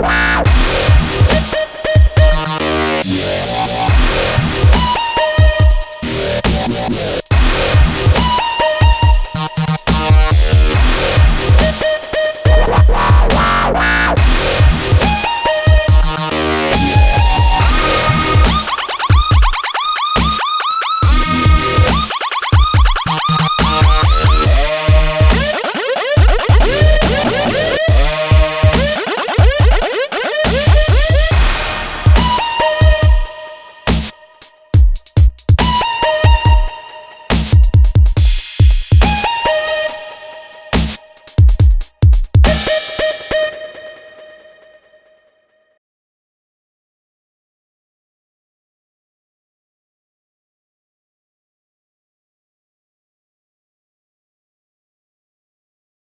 wow, wow.